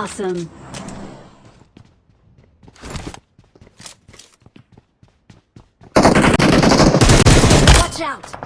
Awesome. Watch out!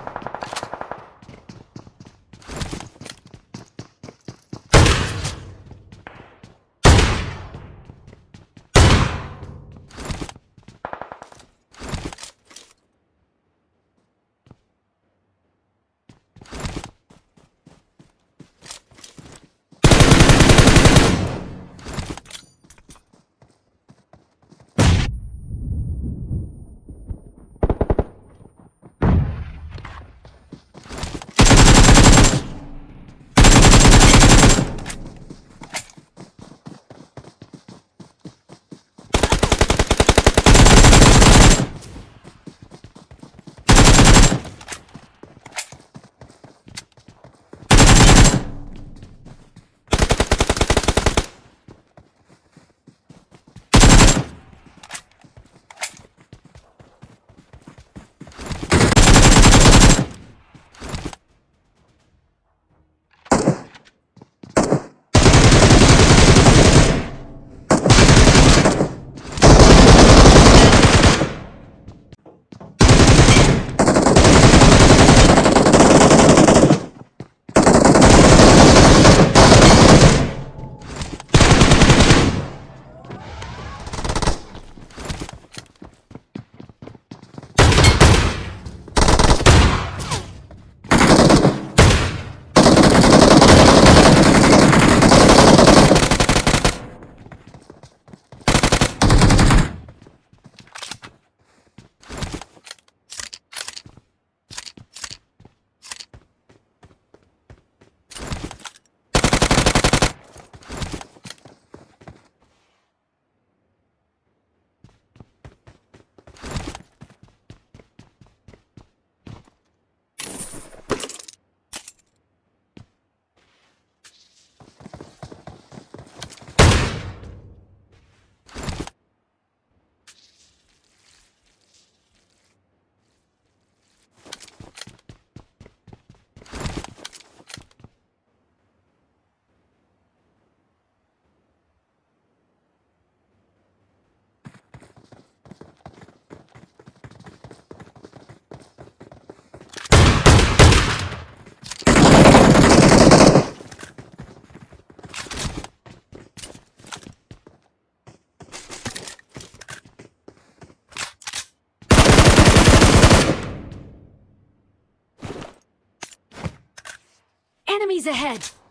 Enemies ahead!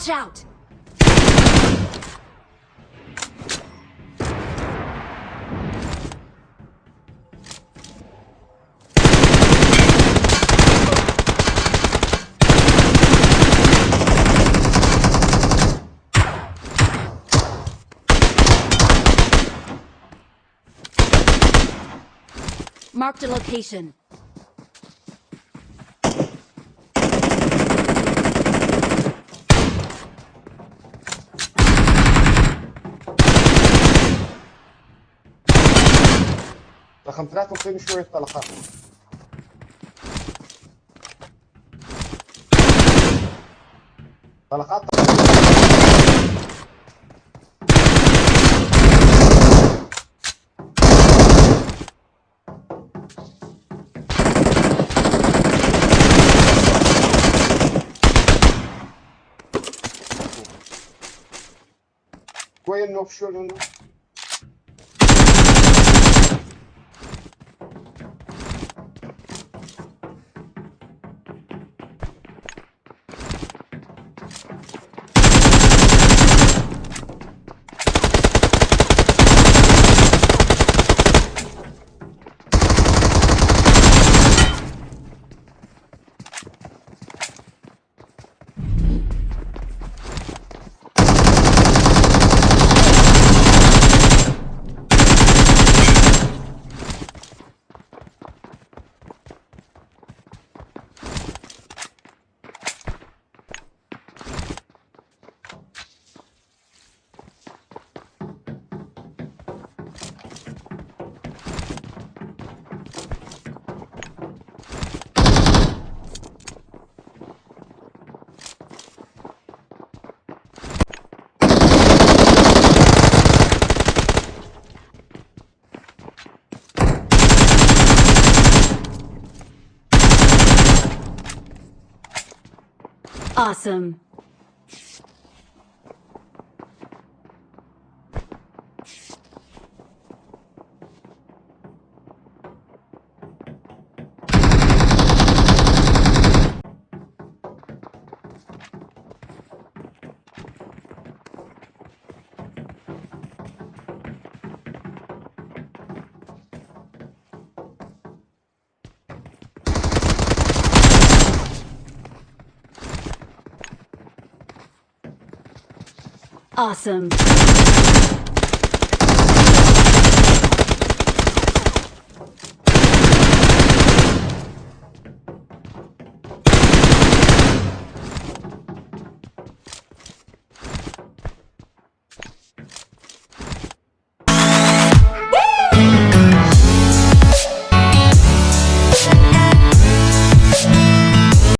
Watch out! Marked a location. رقم ثلاثة مصيبة شوية طلقات طلقات. كويس انه في شو Awesome. Awesome.